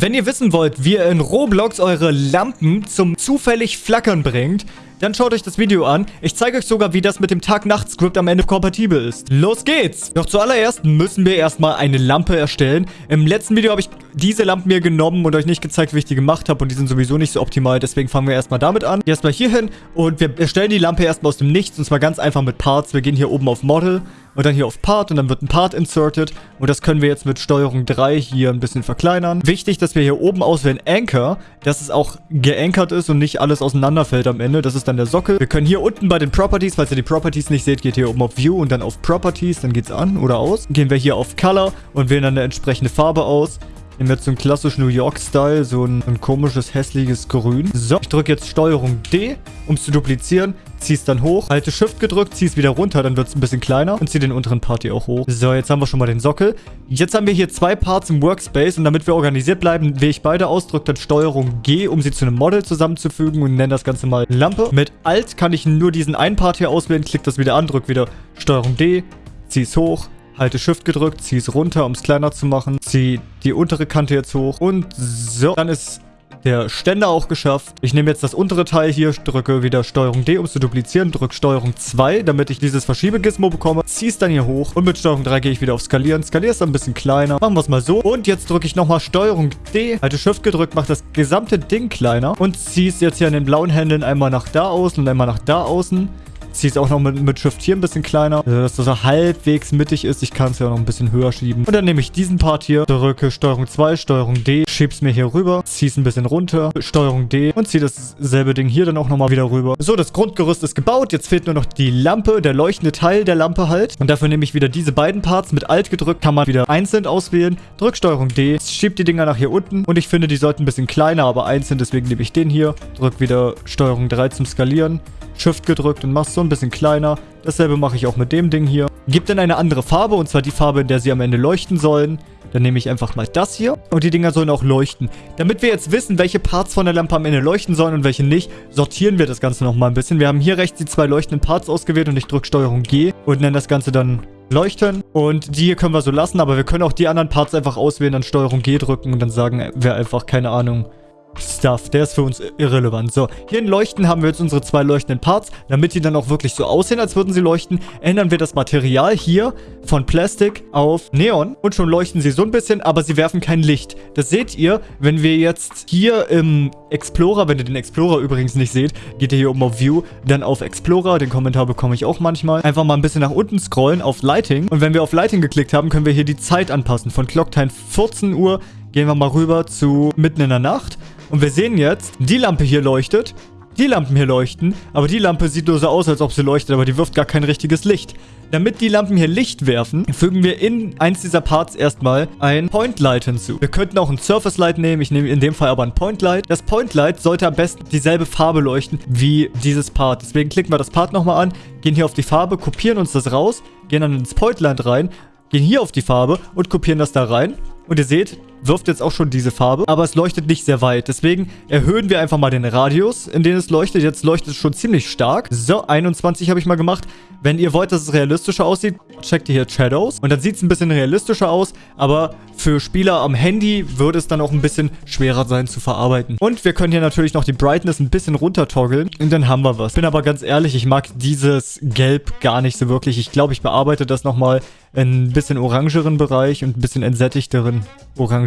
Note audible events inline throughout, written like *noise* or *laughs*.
Wenn ihr wissen wollt, wie ihr in Roblox eure Lampen zum zufällig Flackern bringt, dann schaut euch das Video an. Ich zeige euch sogar, wie das mit dem Tag-Nacht-Skript am Ende kompatibel ist. Los geht's! Doch zuallererst müssen wir erstmal eine Lampe erstellen. Im letzten Video habe ich diese Lampen mir genommen und euch nicht gezeigt, wie ich die gemacht habe. Und die sind sowieso nicht so optimal. Deswegen fangen wir erstmal damit an. Erstmal hier hin und wir erstellen die Lampe erstmal aus dem Nichts. Und zwar ganz einfach mit Parts. Wir gehen hier oben auf Model und dann hier auf Part und dann wird ein Part inserted und das können wir jetzt mit Steuerung 3 hier ein bisschen verkleinern. Wichtig, dass wir hier oben auswählen Anchor, dass es auch geankert ist und nicht alles auseinanderfällt am Ende. Das ist dann der Sockel. Wir können hier unten bei den Properties, falls ihr die Properties nicht seht, geht hier oben auf View und dann auf Properties, dann geht's an oder aus. Gehen wir hier auf Color und wählen dann eine entsprechende Farbe aus. Nehmen wir jetzt so einen klassischen New York-Style, so ein, ein, komisches, hässliches Grün. So, ich drücke jetzt Steuerung D, um es zu duplizieren. Ziehe es dann hoch, halte Shift gedrückt, ziehe es wieder runter, dann wird es ein bisschen kleiner und ziehe den unteren Part hier auch hoch. So, jetzt haben wir schon mal den Sockel. Jetzt haben wir hier zwei Parts im Workspace und damit wir organisiert bleiben, wähle ich beide aus, drücke dann Steuerung G, um sie zu einem Model zusammenzufügen und nenne das Ganze mal Lampe. Mit Alt kann ich nur diesen einen Part hier auswählen, klicke das wieder an, drücke wieder Steuerung D, ziehe es hoch, halte Shift gedrückt, ziehe es runter, um es kleiner zu machen, ziehe die untere Kante jetzt hoch und so. Dann ist der Ständer auch geschafft. Ich nehme jetzt das untere Teil hier, drücke wieder Steuerung D, um es zu duplizieren, drücke Steuerung 2, damit ich dieses Verschiebegizmo bekomme, ziehe es dann hier hoch und mit Steuerung 3 gehe ich wieder auf Skalieren. Skaliere es ein bisschen kleiner. Machen wir es mal so. Und jetzt drücke ich nochmal Steuerung D, halte Shift gedrückt, mache das gesamte Ding kleiner und ziehe es jetzt hier an den blauen Händen einmal nach da außen und einmal nach da außen ziehe es auch noch mit, mit Shift hier ein bisschen kleiner, also dass das halbwegs mittig ist. Ich kann es ja noch ein bisschen höher schieben. Und dann nehme ich diesen Part hier, drücke Steuerung 2, Steuerung D, schiebe es mir hier rüber, ziehe es ein bisschen runter, Steuerung D und ziehe dasselbe Ding hier dann auch nochmal wieder rüber. So, das Grundgerüst ist gebaut. Jetzt fehlt nur noch die Lampe, der leuchtende Teil der Lampe halt. Und dafür nehme ich wieder diese beiden Parts mit Alt gedrückt, kann man wieder einzeln auswählen. Drück Steuerung D, schiebe die Dinger nach hier unten und ich finde, die sollten ein bisschen kleiner, aber einzeln, deswegen nehme ich den hier. Drück wieder Steuerung 3 zum Skalieren. Shift gedrückt und machst so ein bisschen kleiner. Dasselbe mache ich auch mit dem Ding hier. Gib dann eine andere Farbe, und zwar die Farbe, in der sie am Ende leuchten sollen. Dann nehme ich einfach mal das hier. Und die Dinger sollen auch leuchten. Damit wir jetzt wissen, welche Parts von der Lampe am Ende leuchten sollen und welche nicht, sortieren wir das Ganze nochmal ein bisschen. Wir haben hier rechts die zwei leuchtenden Parts ausgewählt und ich drücke Steuerung G und nenne das Ganze dann leuchten. Und die hier können wir so lassen, aber wir können auch die anderen Parts einfach auswählen, dann Steuerung G drücken und dann sagen wir einfach, keine Ahnung, Stuff. Der ist für uns irrelevant. So, hier in Leuchten haben wir jetzt unsere zwei leuchtenden Parts. Damit die dann auch wirklich so aussehen, als würden sie leuchten, ändern wir das Material hier von Plastik auf Neon. Und schon leuchten sie so ein bisschen, aber sie werfen kein Licht. Das seht ihr, wenn wir jetzt hier im Explorer, wenn ihr den Explorer übrigens nicht seht, geht ihr hier oben auf View, dann auf Explorer, den Kommentar bekomme ich auch manchmal. Einfach mal ein bisschen nach unten scrollen auf Lighting. Und wenn wir auf Lighting geklickt haben, können wir hier die Zeit anpassen. Von Clocktime 14 Uhr gehen wir mal rüber zu mitten in der Nacht. Und wir sehen jetzt, die Lampe hier leuchtet, die Lampen hier leuchten, aber die Lampe sieht nur so aus, als ob sie leuchtet, aber die wirft gar kein richtiges Licht. Damit die Lampen hier Licht werfen, fügen wir in eins dieser Parts erstmal ein Point Light hinzu. Wir könnten auch ein Surface Light nehmen, ich nehme in dem Fall aber ein Point Light. Das Point Light sollte am besten dieselbe Farbe leuchten wie dieses Part. Deswegen klicken wir das Part nochmal an, gehen hier auf die Farbe, kopieren uns das raus, gehen dann ins Point Light rein, gehen hier auf die Farbe und kopieren das da rein. Und ihr seht, wirft jetzt auch schon diese Farbe, aber es leuchtet nicht sehr weit. Deswegen erhöhen wir einfach mal den Radius, in dem es leuchtet. Jetzt leuchtet es schon ziemlich stark. So, 21 habe ich mal gemacht. Wenn ihr wollt, dass es realistischer aussieht, checkt ihr hier Shadows. Und dann sieht es ein bisschen realistischer aus, aber für Spieler am Handy würde es dann auch ein bisschen schwerer sein zu verarbeiten. Und wir können hier natürlich noch die Brightness ein bisschen runter toggeln und dann haben wir was. Bin aber ganz ehrlich, ich mag dieses Gelb gar nicht so wirklich. Ich glaube, ich bearbeite das nochmal in ein bisschen orangeren Bereich und ein bisschen entsättigteren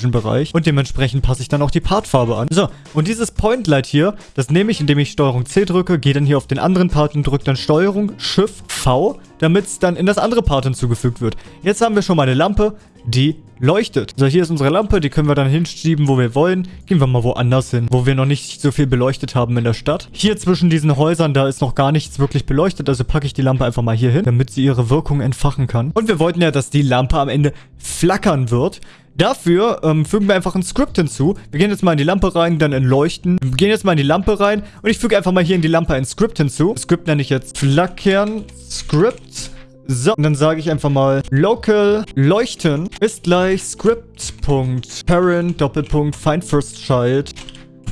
orangen Bereich. Und dementsprechend passe ich dann auch die Partfarbe an. So, und dieses Point Light hier, das nehme ich, indem ich Steuerung C drücke, gehe dann hier auf den anderen Part und drücke dann Steuerung Shift V, damit es dann in das andere Part hinzugefügt wird. Jetzt haben wir schon mal eine Lampe, die leuchtet. So, hier ist unsere Lampe, die können wir dann hinschieben, wo wir wollen. Gehen wir mal woanders hin, wo wir noch nicht so viel beleuchtet haben in der Stadt. Hier zwischen diesen Häusern, da ist noch gar nichts wirklich beleuchtet, also packe ich die Lampe einfach mal hier hin, damit sie ihre Wirkung entfachen kann. Und wir wollten ja, dass die Lampe am Ende flackern wird. Dafür ähm, fügen wir einfach ein Script hinzu. Wir gehen jetzt mal in die Lampe rein, dann in Leuchten. Wir gehen jetzt mal in die Lampe rein und ich füge einfach mal hier in die Lampe ein Script hinzu. Das Script nenne ich jetzt Flackern Script. So, und dann sage ich einfach mal local leuchten ist gleich script.parent Doppelpunkt find first child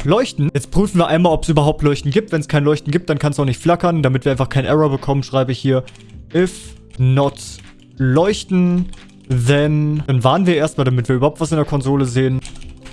Leuchten. Jetzt prüfen wir einmal, ob es überhaupt Leuchten gibt. Wenn es kein Leuchten gibt, dann kann es auch nicht flackern. Damit wir einfach keinen Error bekommen, schreibe ich hier if not leuchten, then... Dann warnen wir erstmal, damit wir überhaupt was in der Konsole sehen.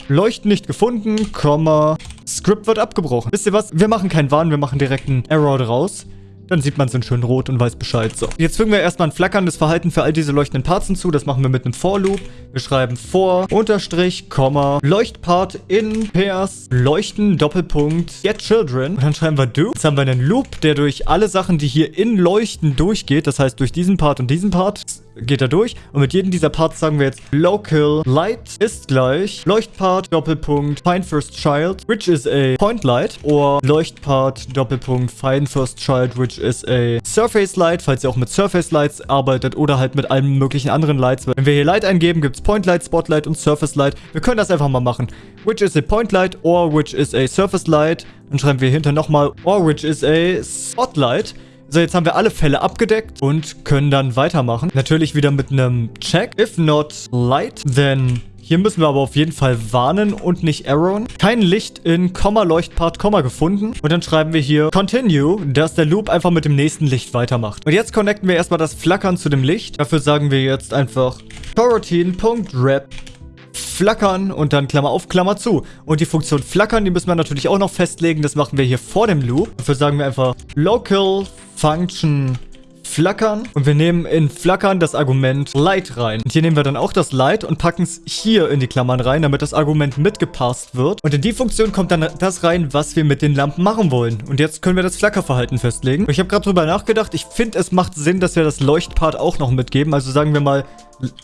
Leuchten nicht gefunden, Komma, Script wird abgebrochen. Wisst ihr was? Wir machen keinen Warn, wir machen direkt einen Error draus. Dann sieht man es in schön rot und weiß Bescheid. So. Jetzt fügen wir erstmal ein flackerndes Verhalten für all diese leuchtenden Parts hinzu. Das machen wir mit einem For-Loop. Wir schreiben for, Unterstrich, Komma, Leuchtpart in Pairs, Leuchten, Doppelpunkt, get children. Und dann schreiben wir do. Jetzt haben wir einen Loop, der durch alle Sachen, die hier in Leuchten durchgeht. Das heißt, durch diesen Part und diesen Part geht er durch. Und mit jedem dieser Parts sagen wir jetzt local light ist gleich Leuchtpart Doppelpunkt find first child, which is a point light. Oder Leuchtpart Doppelpunkt find first child, which is a surface light, falls ihr auch mit surface lights arbeitet oder halt mit allen möglichen anderen Lights. Wenn wir hier Light eingeben, gibt es Point Light, Spotlight und Surface Light. Wir können das einfach mal machen. Which is a Point Light or which is a Surface Light. Dann schreiben wir hinter nochmal or which is a Spotlight. So, jetzt haben wir alle Fälle abgedeckt und können dann weitermachen. Natürlich wieder mit einem Check. If not light, then... Hier müssen wir aber auf jeden Fall warnen und nicht arrowen. Kein Licht in Komma, Leuchtpart, Komma gefunden. Und dann schreiben wir hier Continue, dass der Loop einfach mit dem nächsten Licht weitermacht. Und jetzt connecten wir erstmal das Flackern zu dem Licht. Dafür sagen wir jetzt einfach coroutine.wrap flackern und dann Klammer auf, Klammer zu. Und die Funktion flackern, die müssen wir natürlich auch noch festlegen. Das machen wir hier vor dem Loop. Dafür sagen wir einfach local function flackern. Und wir nehmen in flackern das Argument light rein. Und hier nehmen wir dann auch das light und packen es hier in die Klammern rein, damit das Argument mitgepasst wird. Und in die Funktion kommt dann das rein, was wir mit den Lampen machen wollen. Und jetzt können wir das Flackerverhalten festlegen. Ich habe gerade drüber nachgedacht. Ich finde, es macht Sinn, dass wir das Leuchtpart auch noch mitgeben. Also sagen wir mal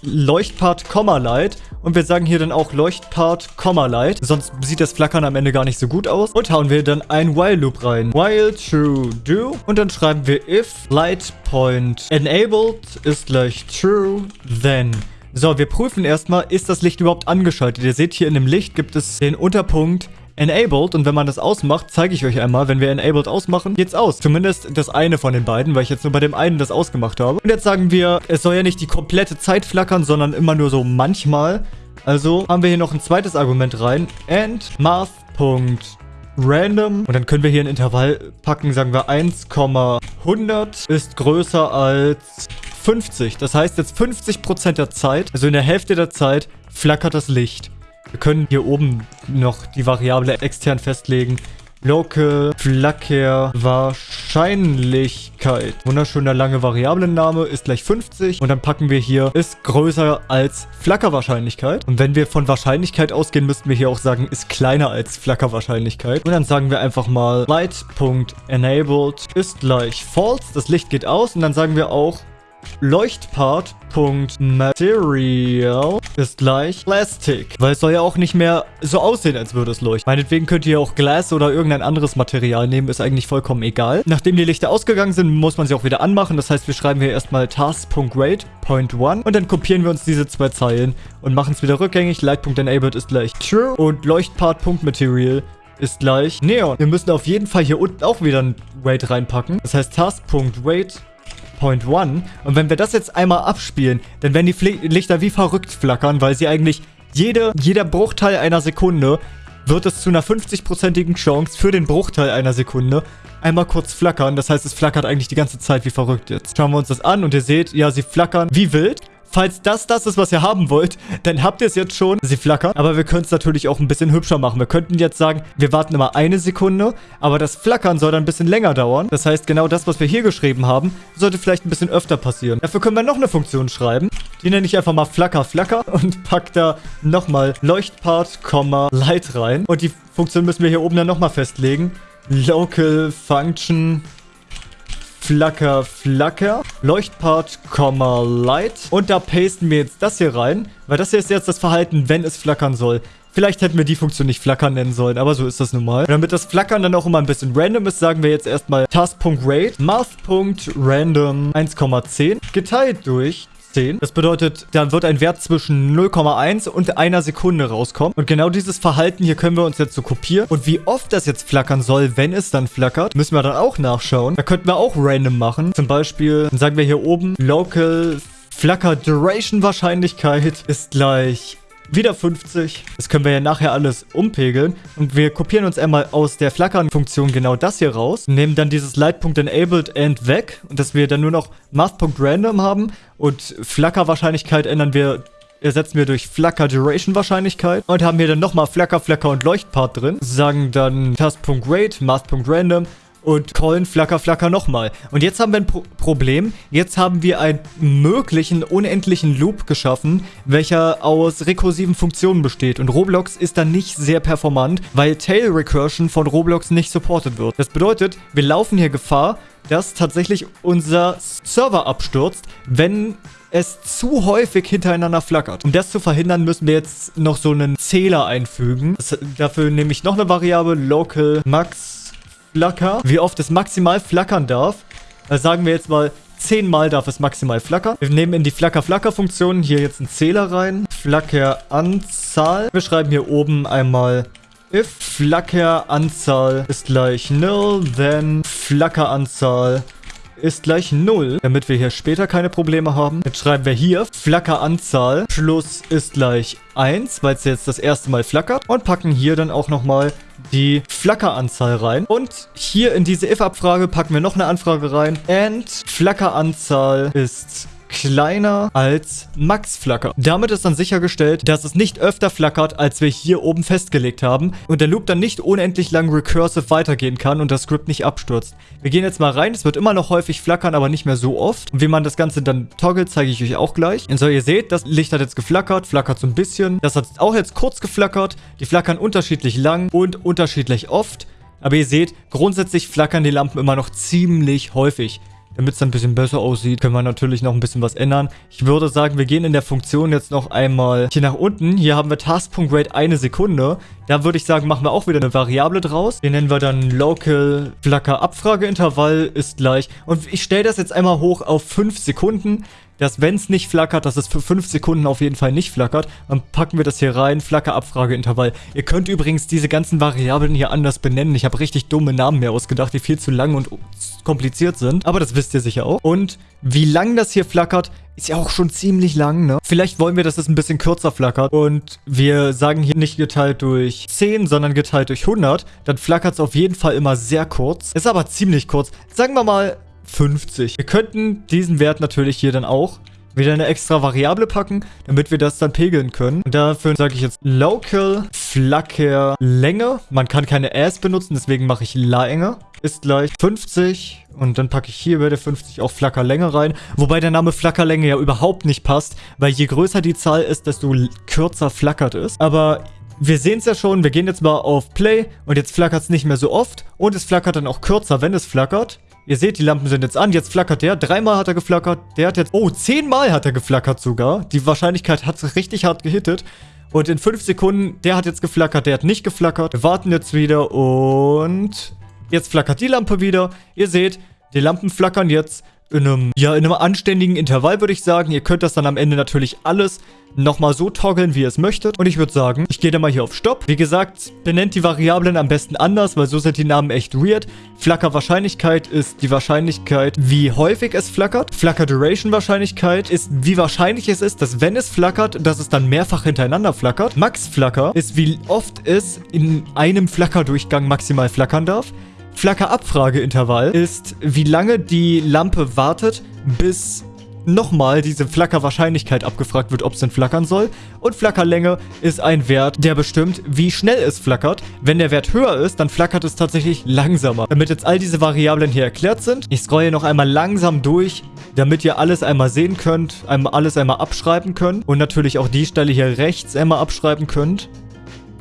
Leuchtpart, Light. Und wir sagen hier dann auch Leuchtpart, Light. Sonst sieht das Flackern am Ende gar nicht so gut aus. Und hauen wir dann ein While Loop rein. While true do. Und dann schreiben wir if light point enabled ist gleich true, then so, wir prüfen erstmal, ist das Licht überhaupt angeschaltet? Ihr seht hier in dem Licht gibt es den Unterpunkt Enabled und wenn man das ausmacht, zeige ich euch einmal, wenn wir Enabled ausmachen, geht's aus. Zumindest das eine von den beiden, weil ich jetzt nur bei dem einen das ausgemacht habe. Und jetzt sagen wir, es soll ja nicht die komplette Zeit flackern, sondern immer nur so manchmal. Also haben wir hier noch ein zweites Argument rein. And math.random. Und dann können wir hier ein Intervall packen, sagen wir 1,100 ist größer als 50. Das heißt jetzt 50% der Zeit, also in der Hälfte der Zeit, flackert das Licht. Wir können hier oben noch die Variable extern festlegen. Local Flacker Wahrscheinlichkeit. Wunderschöner lange Variablenname ist gleich 50. Und dann packen wir hier, ist größer als Flackerwahrscheinlichkeit. Und wenn wir von Wahrscheinlichkeit ausgehen, müssten wir hier auch sagen, ist kleiner als Flackerwahrscheinlichkeit. Und dann sagen wir einfach mal light.enabled ist gleich false. Das Licht geht aus. Und dann sagen wir auch Leuchtpart.material ist gleich Plastic. Weil es soll ja auch nicht mehr so aussehen, als würde es leuchten. Meinetwegen könnt ihr auch Glass oder irgendein anderes Material nehmen, ist eigentlich vollkommen egal. Nachdem die Lichter ausgegangen sind, muss man sie auch wieder anmachen. Das heißt, wir schreiben hier erstmal task.rate.1 und dann kopieren wir uns diese zwei Zeilen und machen es wieder rückgängig. Light.enabled ist gleich true und Leuchtpart.material ist gleich Neon. Wir müssen auf jeden Fall hier unten auch wieder ein Wait reinpacken. Das heißt task.wait Point One. Und wenn wir das jetzt einmal abspielen, dann werden die Fl Lichter wie verrückt flackern, weil sie eigentlich jede, jeder Bruchteil einer Sekunde wird es zu einer 50-prozentigen Chance für den Bruchteil einer Sekunde einmal kurz flackern. Das heißt, es flackert eigentlich die ganze Zeit wie verrückt jetzt. Schauen wir uns das an und ihr seht, ja, sie flackern wie wild. Falls das das ist, was ihr haben wollt, dann habt ihr es jetzt schon. Sie flackern. Aber wir können es natürlich auch ein bisschen hübscher machen. Wir könnten jetzt sagen, wir warten immer eine Sekunde, aber das Flackern soll dann ein bisschen länger dauern. Das heißt, genau das, was wir hier geschrieben haben, sollte vielleicht ein bisschen öfter passieren. Dafür können wir noch eine Funktion schreiben. Die nenne ich einfach mal Flacker, Flacker und pack da nochmal Leuchtpart, Light rein. Und die Funktion müssen wir hier oben dann nochmal festlegen. Local Function Flacker, Flacker, Leuchtpart, Light. Und da pasten wir jetzt das hier rein, weil das hier ist jetzt das Verhalten, wenn es flackern soll. Vielleicht hätten wir die Funktion nicht flackern nennen sollen, aber so ist das nun mal. Und damit das Flackern dann auch immer ein bisschen random ist, sagen wir jetzt erstmal task.rate, math.random 1,10 geteilt durch 10. Das bedeutet, da wird ein Wert zwischen 0,1 und einer Sekunde rauskommen. Und genau dieses Verhalten hier können wir uns jetzt so kopieren. Und wie oft das jetzt flackern soll, wenn es dann flackert, müssen wir dann auch nachschauen. Da könnten wir auch random machen. Zum Beispiel, dann sagen wir hier oben, Local Flacker Duration Wahrscheinlichkeit ist gleich wieder 50. Das können wir ja nachher alles umpegeln. Und wir kopieren uns einmal aus der Flackern-Funktion genau das hier raus. Nehmen dann dieses Light.enabled and weg. Und dass wir dann nur noch Math.random haben. Und Flackerwahrscheinlichkeit ändern wir ersetzen wir durch Flacker Duration Wahrscheinlichkeit und haben hier dann nochmal Flacker, Flacker und Leuchtpart drin. Sagen dann Task.Rate, Math.Random und callen Flacker, Flacker nochmal. Und jetzt haben wir ein Pro Problem. Jetzt haben wir einen möglichen, unendlichen Loop geschaffen, welcher aus rekursiven Funktionen besteht. Und Roblox ist dann nicht sehr performant, weil Tail Recursion von Roblox nicht supported wird. Das bedeutet, wir laufen hier Gefahr, dass tatsächlich unser Server abstürzt, wenn es zu häufig hintereinander flackert. Um das zu verhindern, müssen wir jetzt noch so einen Zähler einfügen. Das, dafür nehme ich noch eine Variable, local max Flacker, wie oft es maximal flackern darf. Also sagen wir jetzt mal, 10 Mal darf es maximal flackern. Wir nehmen in die Flacker-Flacker-Funktion hier jetzt einen Zähler rein. Flackeranzahl. Wir schreiben hier oben einmal if Flackeranzahl ist gleich null, then Flackeranzahl ist gleich 0, damit wir hier später keine Probleme haben. Jetzt schreiben wir hier Flackeranzahl plus ist gleich 1, weil es jetzt das erste Mal flackert. Und packen hier dann auch nochmal die Flackeranzahl rein. Und hier in diese if-Abfrage packen wir noch eine Anfrage rein. And Flackeranzahl ist kleiner als Max Flacker. Damit ist dann sichergestellt, dass es nicht öfter flackert, als wir hier oben festgelegt haben und der Loop dann nicht unendlich lang recursive weitergehen kann und das Script nicht abstürzt. Wir gehen jetzt mal rein. Es wird immer noch häufig flackern, aber nicht mehr so oft. Und wie man das Ganze dann toggelt, zeige ich euch auch gleich. Und so, ihr seht, das Licht hat jetzt geflackert, flackert so ein bisschen. Das hat auch jetzt kurz geflackert. Die flackern unterschiedlich lang und unterschiedlich oft. Aber ihr seht, grundsätzlich flackern die Lampen immer noch ziemlich häufig. Damit es dann ein bisschen besser aussieht, können wir natürlich noch ein bisschen was ändern. Ich würde sagen, wir gehen in der Funktion jetzt noch einmal hier nach unten. Hier haben wir Task.Rate eine Sekunde. Da würde ich sagen, machen wir auch wieder eine Variable draus. Den nennen wir dann Local Flacker Abfrageintervall ist gleich. Und ich stelle das jetzt einmal hoch auf 5 Sekunden dass wenn es nicht flackert, dass es für 5 Sekunden auf jeden Fall nicht flackert. Dann packen wir das hier rein, Flacker-Abfrageintervall. Ihr könnt übrigens diese ganzen Variablen hier anders benennen. Ich habe richtig dumme Namen mir ausgedacht, die viel zu lang und kompliziert sind. Aber das wisst ihr sicher auch. Und wie lang das hier flackert, ist ja auch schon ziemlich lang, ne? Vielleicht wollen wir, dass es ein bisschen kürzer flackert. Und wir sagen hier nicht geteilt durch 10, sondern geteilt durch 100. Dann flackert es auf jeden Fall immer sehr kurz. Ist aber ziemlich kurz. Sagen wir mal 50. Wir könnten diesen Wert natürlich hier dann auch wieder eine extra Variable packen, damit wir das dann pegeln können. Und dafür sage ich jetzt Local Flacker Länge. Man kann keine As benutzen, deswegen mache ich Länge. Ist gleich 50 und dann packe ich hier bei der 50 auch Flackerlänge rein. Wobei der Name Flackerlänge ja überhaupt nicht passt, weil je größer die Zahl ist, desto kürzer flackert es. Aber wir sehen es ja schon, wir gehen jetzt mal auf Play und jetzt flackert es nicht mehr so oft und es flackert dann auch kürzer, wenn es flackert. Ihr seht, die Lampen sind jetzt an. Jetzt flackert der. Dreimal hat er geflackert. Der hat jetzt... Oh, zehnmal hat er geflackert sogar. Die Wahrscheinlichkeit hat richtig hart gehittet. Und in fünf Sekunden, der hat jetzt geflackert, der hat nicht geflackert. Wir warten jetzt wieder und... Jetzt flackert die Lampe wieder. Ihr seht, die Lampen flackern jetzt in einem, ja, in einem anständigen Intervall, würde ich sagen. Ihr könnt das dann am Ende natürlich alles nochmal so toggeln, wie ihr es möchtet. Und ich würde sagen, ich gehe dann mal hier auf Stopp. Wie gesagt, benennt die Variablen am besten anders, weil so sind die Namen echt weird. Flacker-Wahrscheinlichkeit ist die Wahrscheinlichkeit, wie häufig es flackert. Flacker-Duration-Wahrscheinlichkeit ist, wie wahrscheinlich es ist, dass wenn es flackert, dass es dann mehrfach hintereinander flackert. Max-Flacker ist, wie oft es in einem Flackerdurchgang maximal flackern darf. Flacker-Abfrageintervall ist, wie lange die Lampe wartet, bis nochmal diese Flackerwahrscheinlichkeit abgefragt wird, ob es denn flackern soll. Und Flackerlänge ist ein Wert, der bestimmt, wie schnell es flackert. Wenn der Wert höher ist, dann flackert es tatsächlich langsamer. Damit jetzt all diese Variablen hier erklärt sind, ich scrolle noch einmal langsam durch, damit ihr alles einmal sehen könnt, alles einmal abschreiben könnt und natürlich auch die Stelle hier rechts einmal abschreiben könnt.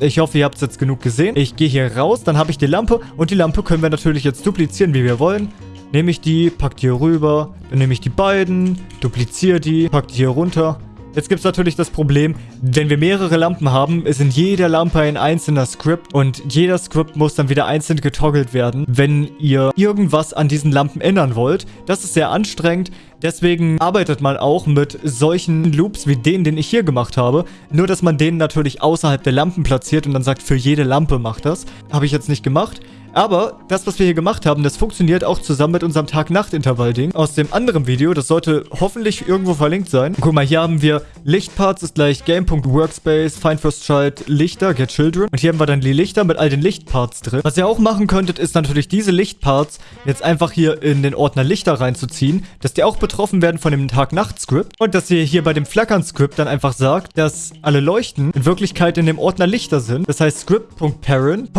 Ich hoffe, ihr habt es jetzt genug gesehen. Ich gehe hier raus, dann habe ich die Lampe und die Lampe können wir natürlich jetzt duplizieren, wie wir wollen. Nehme ich die, pack die hier rüber, dann nehme ich die beiden, dupliziere die, pack die hier runter Jetzt gibt es natürlich das Problem, wenn wir mehrere Lampen haben, ist in jeder Lampe ein einzelner Script und jeder Script muss dann wieder einzeln getoggelt werden, wenn ihr irgendwas an diesen Lampen ändern wollt. Das ist sehr anstrengend, deswegen arbeitet man auch mit solchen Loops wie den, den ich hier gemacht habe. Nur, dass man den natürlich außerhalb der Lampen platziert und dann sagt, für jede Lampe macht das. Habe ich jetzt nicht gemacht. Aber das, was wir hier gemacht haben, das funktioniert auch zusammen mit unserem Tag-Nacht-Intervall-Ding aus dem anderen Video. Das sollte hoffentlich irgendwo verlinkt sein. Guck mal, hier haben wir Lichtparts ist gleich Game.Workspace, Find First Child, Lichter, Get Children. Und hier haben wir dann die Lichter mit all den Lichtparts drin. Was ihr auch machen könntet, ist natürlich diese Lichtparts jetzt einfach hier in den Ordner Lichter reinzuziehen, dass die auch betroffen werden von dem Tag-Nacht-Script. Und dass ihr hier bei dem Flackern-Script dann einfach sagt, dass alle Leuchten in Wirklichkeit in dem Ordner Lichter sind. Das heißt script.parent.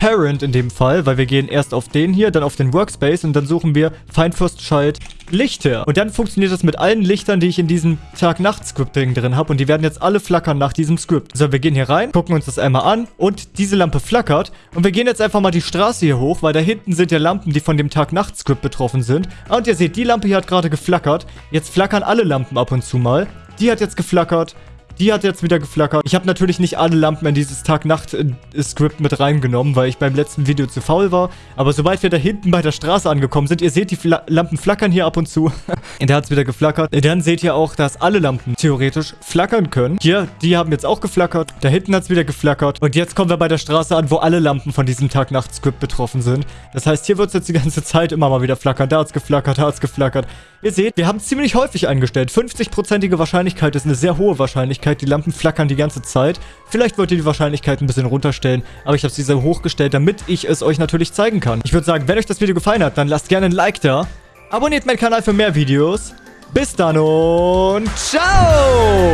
Parent in dem Fall, weil wir gehen erst auf den hier, dann auf den Workspace und dann suchen wir Child Lichter. Und dann funktioniert das mit allen Lichtern, die ich in diesem Tag-Nacht-Script-Ding drin habe. Und die werden jetzt alle flackern nach diesem Script. So, wir gehen hier rein, gucken uns das einmal an und diese Lampe flackert. Und wir gehen jetzt einfach mal die Straße hier hoch, weil da hinten sind ja Lampen, die von dem Tag-Nacht-Script betroffen sind. Und ihr seht, die Lampe hier hat gerade geflackert. Jetzt flackern alle Lampen ab und zu mal. Die hat jetzt geflackert. Die hat jetzt wieder geflackert. Ich habe natürlich nicht alle Lampen in dieses Tag-Nacht-Skript mit reingenommen, weil ich beim letzten Video zu faul war. Aber sobald wir da hinten bei der Straße angekommen sind, ihr seht, die Fla Lampen flackern hier ab und zu. *laughs* da hat es wieder geflackert. Dann seht ihr auch, dass alle Lampen theoretisch flackern können. Hier, die haben jetzt auch geflackert. Da hinten hat es wieder geflackert. Und jetzt kommen wir bei der Straße an, wo alle Lampen von diesem Tag-Nacht-Skript betroffen sind. Das heißt, hier wird es jetzt die ganze Zeit immer mal wieder flackern. Da hat es geflackert, da hat es geflackert. Ihr seht, wir haben ziemlich häufig eingestellt. 50%ige Wahrscheinlichkeit ist eine sehr hohe Wahrscheinlichkeit. Die Lampen flackern die ganze Zeit. Vielleicht wollt ihr die Wahrscheinlichkeit ein bisschen runterstellen, aber ich habe sie sehr hochgestellt, damit ich es euch natürlich zeigen kann. Ich würde sagen, wenn euch das Video gefallen hat, dann lasst gerne ein Like da. Abonniert meinen Kanal für mehr Videos. Bis dann und ciao!